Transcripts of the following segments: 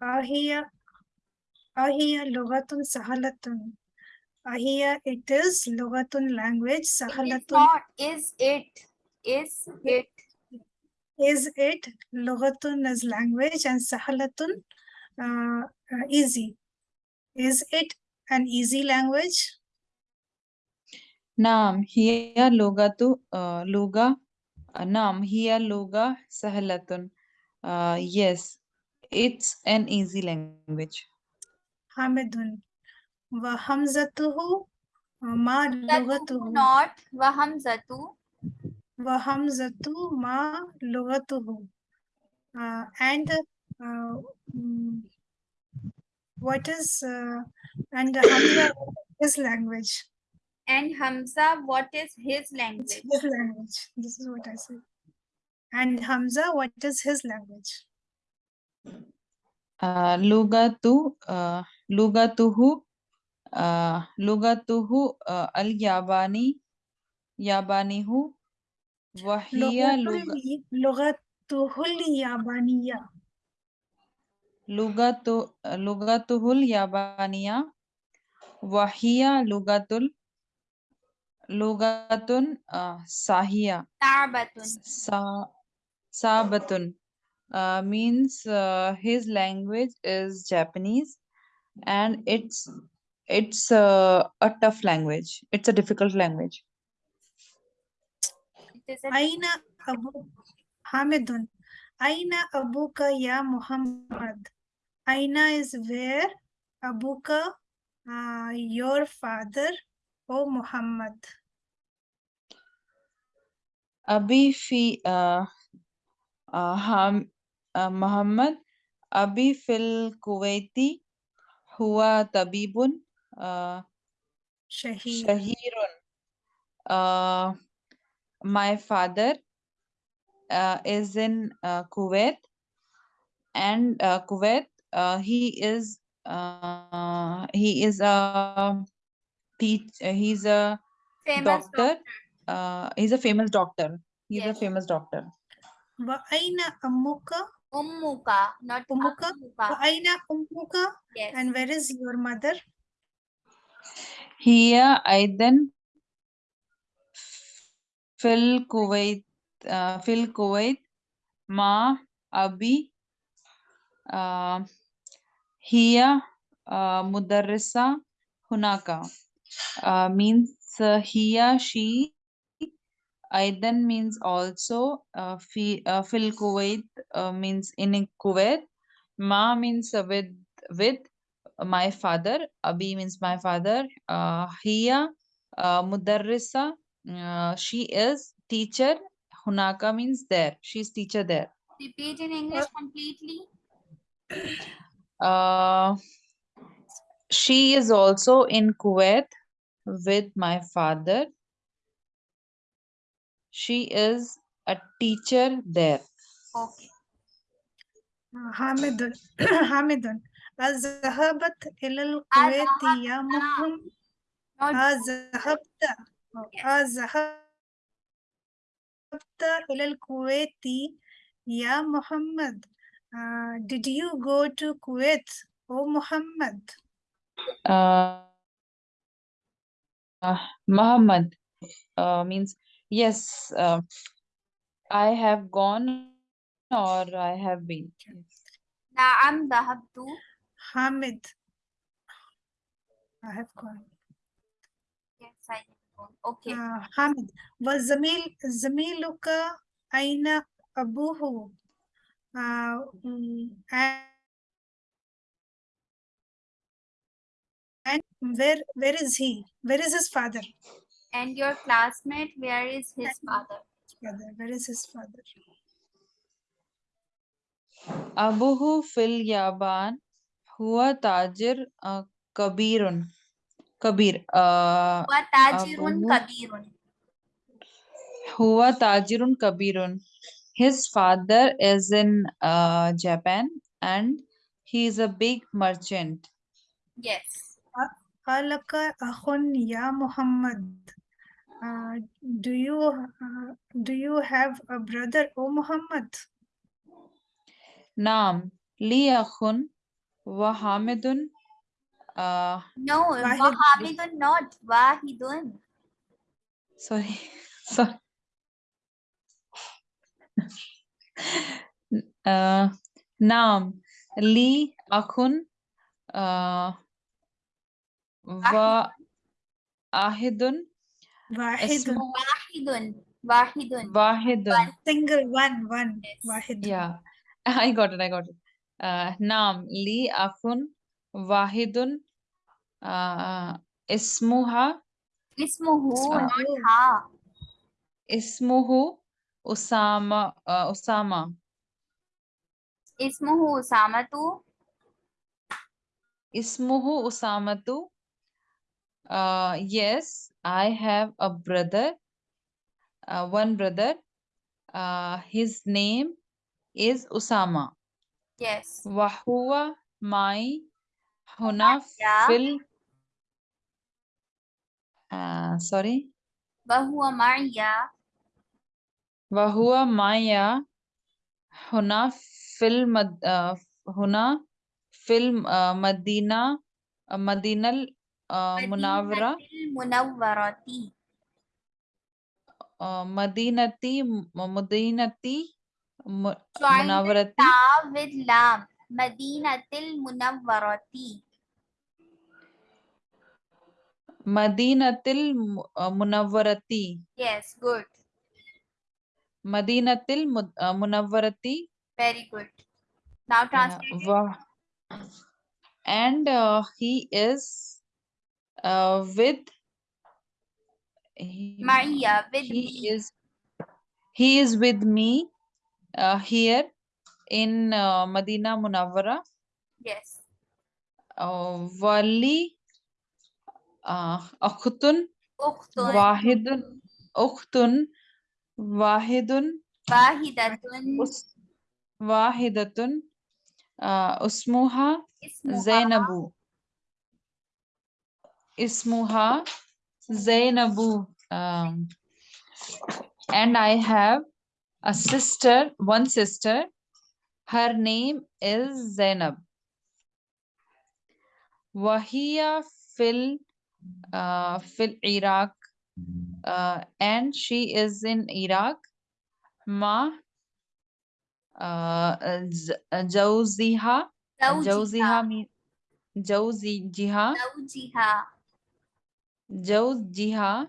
Ahia, ahia, logatun sahalatun. Ahia, it is logatun language. Sahalatun. Is it? Is it? Is it logatun is language and sahalatun uh, uh easy. Is it an easy language? Naam, hiya logatu uh, loga. Uh, naam, hiya loga sahalatun. Uh, yes, it's an easy language Hamidun. Wa hamzatuhu ma Zatu lugatuhu. not. Wahamzatu. Wa hamzatu ma lugatuhu. Uh, and uh, mm, what is uh, and Hamza is language. And Hamza, what is his It's language? his language. This is what I said. And Hamza, what is his language? uh, لغة uh, لغته uh, لغته uh, الياباني يابانيه وهي لغة لغته اليابانية. لغة لغته اليابانية وهي لغة ال- لغة آه، صحية Tarbatun. Sa Sabatun Uh, means uh, his language is Japanese and it's it's uh, a tough language. It's a difficult language. Aina Abu Hamidun. Aina Abuka ya Muhammad. Aina is where Abuka, uh, your father, O Muhammad. Abi fi uh, uh, ham, Muhammad Abi Fil Kuwaiti Huwa Tabibun uh, Shahirun. Uh, my father uh, is in Kuwait and Kuwait, uh, he is uh, he is a he's a famous doctor, doctor. He's a famous doctor he's a famous doctor Ummuka, not Ummuka. Aina Ummuka. Yes. And where is your mother? Here, I then. Fil Kuwait. Uh, Fil Kuwait. Ma. Abi. Uh, here. Uh, Mudarrisa. Hunaka. Uh, means uh, here, she. Aidan means also, uh, fi, uh, fil Kuwait uh, means in Kuwait, Ma means with, with my father, Abi means my father, uh, Hiya, uh, Mudarrisa, uh, she is teacher, Hunaka means there, She is teacher there. Repeat in English completely. Uh, she is also in Kuwait with my father she is a teacher there Okay. حامد حامد ذهبت إلى الكويت يا محمد Not أذهبت أذهبت إلى الكويت يا محمد Uh, did you go to Kuwait, O Muhammad? uh, uh, Muhammad uh, means yes uh, I have gone or I have been yes. Naam dhahabtu. Hamid. I have gone. Yes, I have gone. Okay. Uh, Hamid. وزميل زميلك أين أبوه? Uh, mm, and and where where is he? Where is his father? and your classmate, where is his father? Father, where is his father? Abuhu fil yaban huwa tajir uh, kabirun. Kabir. Uh, huwa tajirun kabirun. Huwa tajirun kabirun. His father is in uh, Japan and he is a big merchant. Yes. Alaka akhun ya Muhammad. Uh, do you uh, do you have a brother, O Muhammad? نعم li akhun wa hamidun uh, No, Wahid. Wahidun not. Wahidun. sorry sorry uh, naam li akhun uh, wa ahidun Wahid. ismu Wahidun. Wahidun. wahidun Single one, one. Yes. Wahid. Yeah, I got it. I got it. Uh, Naam li akhun wahidun uh, ismuha Ismuhu, Uh, not ha. ismuhu Usama uh, Usama Ismuhu Usamatu. ismuhu Usamatu. Uh, yes, I have a brother, uh, one brother. Uh, his name is Usama. Yes. Wahua my huna fil. Uh, sorry. Wahua Maya. Wahua Maya huna fil mad, uh, huna fil uh, Madina Madinal uh, Munawara. Munawwarati. Madinati, Madinati, Mudinati, Munawwarati. Ta with lam. Madinatil Munawwarati. Madinatil Munawwarati. Yes, good. Madinatil Munawwarati. Very good. Now translate. And uh, he is uh, with he- Maria with he me. is he is with me uh, here in uh, Medina Munawwara Yes. uh, wali uh, akhtun Ukhtun. wahidun ukhtun wahidun Wahidatun. us wahidatun uh, usmuha Ismuha. Zainabu ismuha Zainabu um, and I have a sister one sister. Her name is Zainab. Wahia fil uh, fil Iraq uh, and she is in Iraq. Ma uh, Z- Jawziha. Zawjiha. Jawziha mean Jawziha Zawjiha.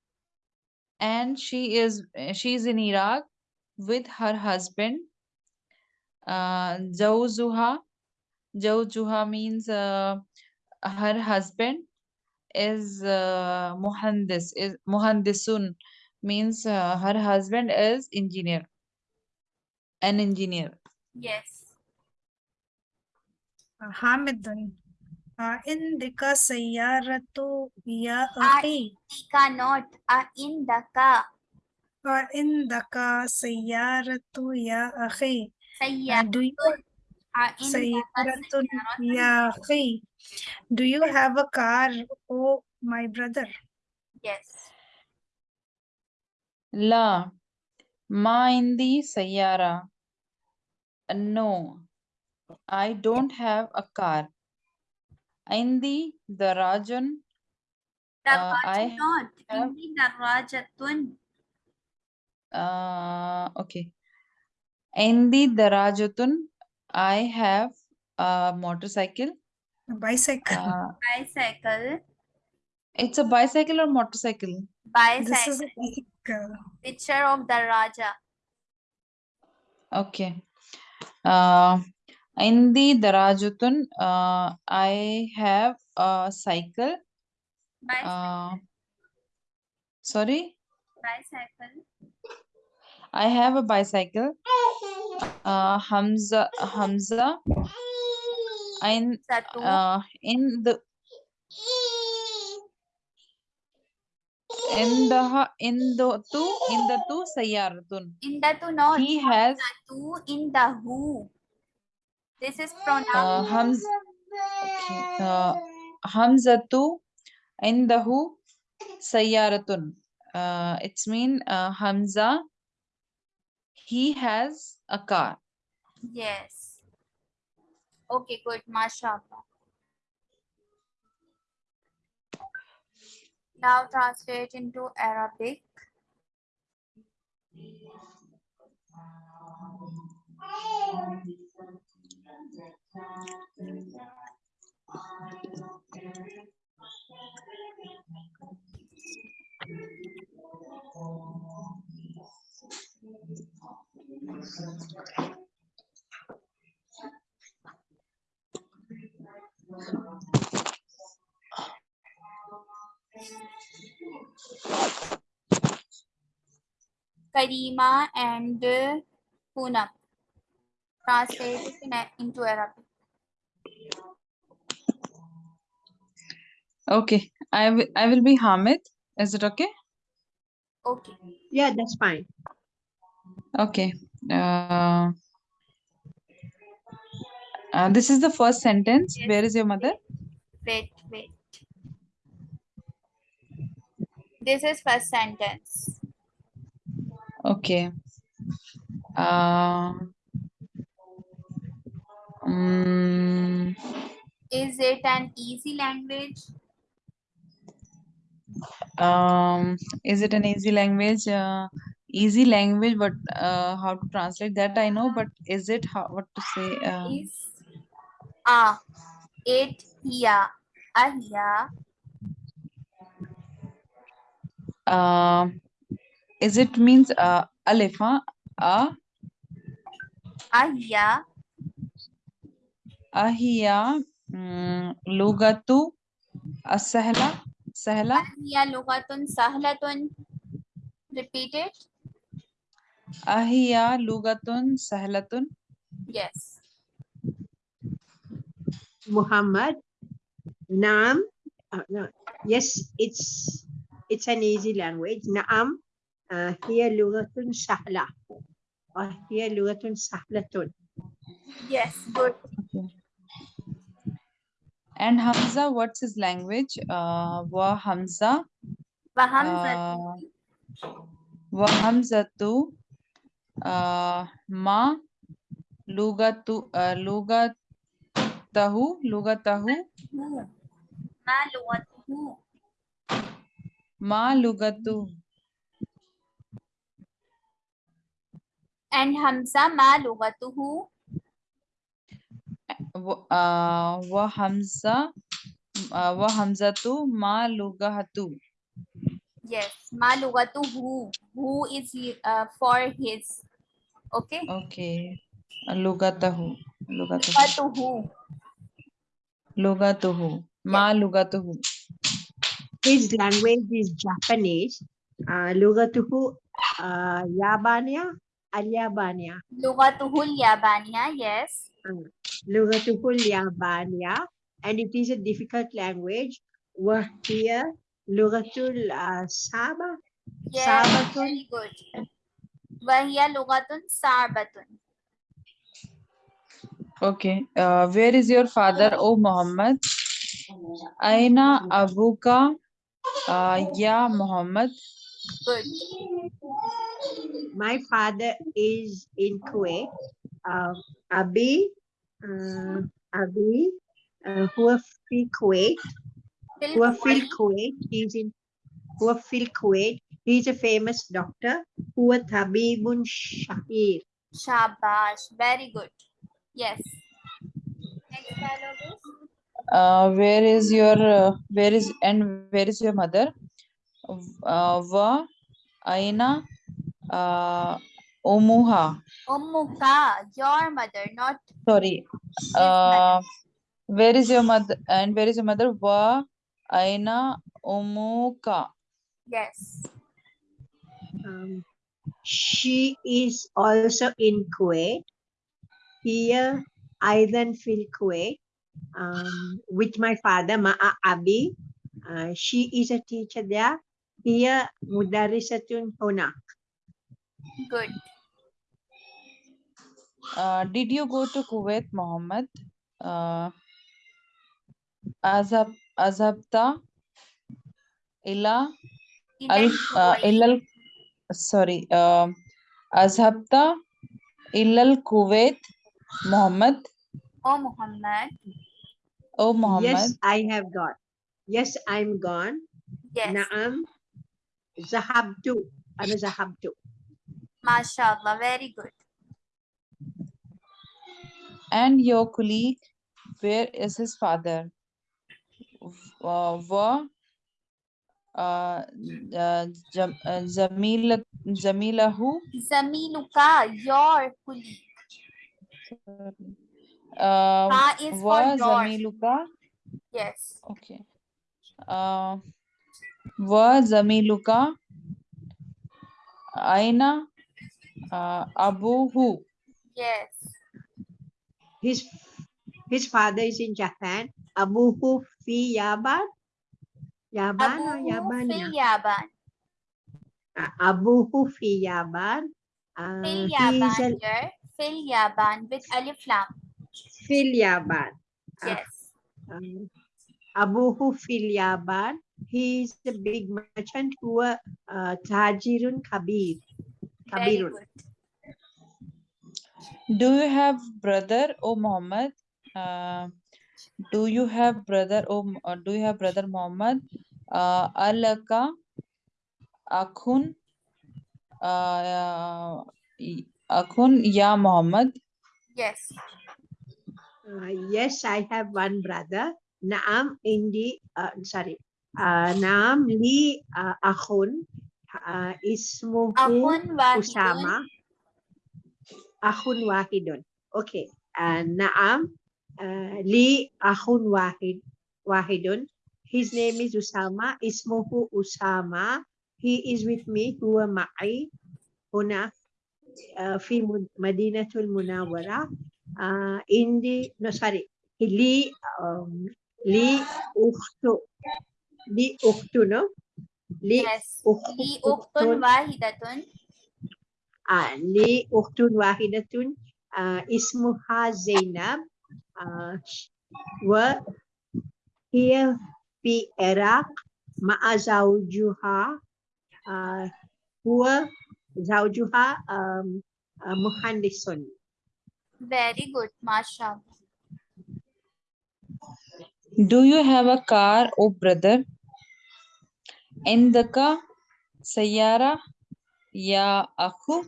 Jawziha and she is she's in Iraq with her husband uh Jawzuha Jawzuha means uh, her husband is uh, Muhandis is Muhandisun means uh, her husband is engineer an engineer Yes. Hamidun. عندك سيارة يا I- أخي Tika not. A indaka. عندك سيارة يا أخي Uh, Sayyatun. do you A indaka سيارة sayyaratun. يا أخي do you have a car oh my brother Yes. لا ما عندي سيارة no I don't have a car عندي دراج Uh, I Darwajun not. have- Indi darwajatun. uh, okay عندي دراجة I have a motorcycle a bicycle uh, Bicycle. it's a bicycle or motorcycle this is Bicycle. a bicycle Picture of the Raja. Okay. Uh, in Indi Darajutun, uh, I have a cycle. Bicycle. Uh, sorry? Bicycle. I have a bicycle. Uh, Hamza, Hamza. In, uh, in the in the in the two in the two sayaratun. In the two no. He has two in the who. This is pronoun. uh, Hamza. Okay. Uh, Hamzatu indahu sayyaratun. Uh, it's mean uh, Hamza. He has a car. Yes. Okay, good. MashaAllah. Now translate into Arabic. Karima and Poonam. Translate into Arabic. Okay, I will I will be Hamid. Is it okay? Okay. Yeah, that's fine. Okay. Uh, uh, this is the first sentence. Yes. Where is your mother? Wait, wait. This is first sentence. Okay. Uh, mm, Is it an easy language? Um, is it an easy language? Uh, easy language, but uh, how to translate that I know, but is it how what to say? Uh, Is a it here a here uh, is it means uh, alif, huh? A a here ahiya mm, lugatu asahla sahla here lugatun sahlatun. Repeat it. ahiya lugatun sahlatun Yes. Muhammad. Naam. Uh, no. Yes, it's it's an easy language. Naam. Uh, here lugatun sahla. Or here lugatun sahlatun. Yes. Good. And Hamza what's his language uh, wa Hamza Wahamza. uh, wa Hamzatu uh, ma lugatu uh, lugatahu lugatahu Who? Ma lugatuhu. ma lugatu And Hamza ma lugatuhu. Wa- uh, wa Hamza uh, wa Hamzatu ma lugahatu Yes. Ma lugatuhu. Who is uh, for his. Okay. okay lugatahu lugatahu Lugatuhu. lugatuhu ma lugatuhu His language is Japanese. Uh, lugatuhu uh, Yabania. Al-Yabania. Lugatuhu Yabania. Yes. Lugatuhu Yabania. And it is a difficult language. Wahia Lugatul uh, Saba. Yes. Sabatun. Very good. Wahiya lugatun sarbatun. Okay, uh, where is your father, O Muhammad? Aina abuka, uh, ya Muhammad. Good. My father is in Kuwait. Uh, Abi, uh, Abi, uh, who fi Kuwait, Fil who fil Kuwait. Kuwait. He's in who fil Kuwait. He's a famous doctor. Who Tabibun Shahir. Shabash. Very good. Yes. Next dialogue Uh, where is your, uh, where is, and where is your mother? Uh, wa, aina, uh, umuha. Ummuka, your mother, not Sorry, his mother. uh, where is your mother, and where is your mother? Wa, aina, umuka. Yes. Um, she is also in Kuwait. Here, Aidan fil Kuwait. Um, with my father, Ma'a Abi. Uh, she is a teacher there. Here, Mudarisatun Honak. Good. Uh, did you go to Kuwait, Mohammed? Uh, Azab, Azabta, ila, al, Ilal uh, Kuwait. ilal, sorry, um, Azhabta, ilal Kuwait, Muhammad. Oh Muhammad. Oh Muhammad. Yes, I have gone. Yes, I'm gone. Yes. Naam. Zahabtu. Ana zahabtu. MashaAllah. Very good. And your colleague, where is his father? Uh, wa uh, uh, Jam- uh, Jamila, Jamilahu, Zamiluka. Your colleague. uh, Ka is for wa yours. Zamiluka, Yes. okay. Uh, wa Zamiluka, Aina, uh, who? Yes. His his father is in Japan. Abuhu fi Yaban. Yaban or Yaban? fil Yaban. Uh, Abuhu fi Yaban. Uh, Fil Yaban a here. Fil Yaban with alif lam. fil Yaban. Ah. Yes. Um, Abuhu fil Yaban. He is a big merchant who uh, uh, Tajirun Kabir. Very good. Do you have brother, O Muhammad? Uh, do you have brother, O uh, do you have brother Muhammad? Uh, Alaka, Akhun, uh, y- Akhun, Ya Muhammad. Yes. Uh, yes, I have one brother. Naam Indi, uh, sorry. Uh, Naam Li uh, Akhun. Uh, ismuhu Akhun. Usama. Akhun Wahidun. Okay. Uh, Naam uh, Li Akhun Wahid Wahidun. His name is Usama. Ismuhu Usama. He is with me. Huwa ma'i. Huna. Uh, في مد- مدينة المنورة uh, in the no sorry li um, li ukhtu li ukhtu no li Yes. ukh- Li uktun ukhtun wahidatun. ah, li ukhtun wahidatun uh, ismuha Zainab uh, wa hiya fi Iraq ma'a zawjuha uh, huwa zawjuha um, uh, muhandisun Very good. MashaAllah. Do you have a car, O brother? Indaka, Sayara, Ya Akhu,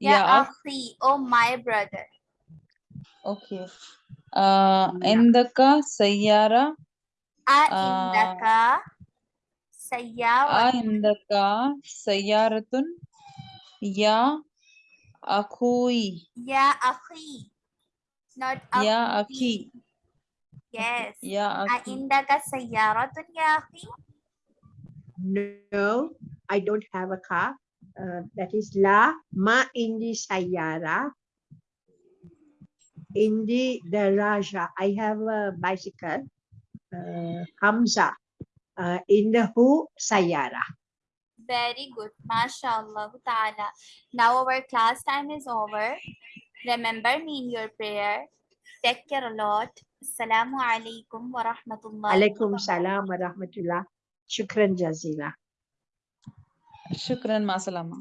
Ya Ya Akh. akhi. Oh my brother. Okay. Uh, Yeah. Indaka, Sayara, A Ah. indaka A sayyawat. Indaka, Sayaratun, Ya Akhui, Ya akhi. Not Ya akhi. Akhi, Yes. Ya A Akhi. indaka sayyaratun ya akhi. No, I don't have a car. Uh, that is La Ma Indi Sayara. Indi Daraja. I have a bicycle. Uh, Hamza. Uh, Indahu Sayara. Very good. MashaAllah ta'ala. Now our class time is over. Remember me in your prayer. Take care a lot. Assalamu alaikum wa rahmatullahi Alaikum salam wa rahmatullah. Shukran jazila. Shukran, ma salama.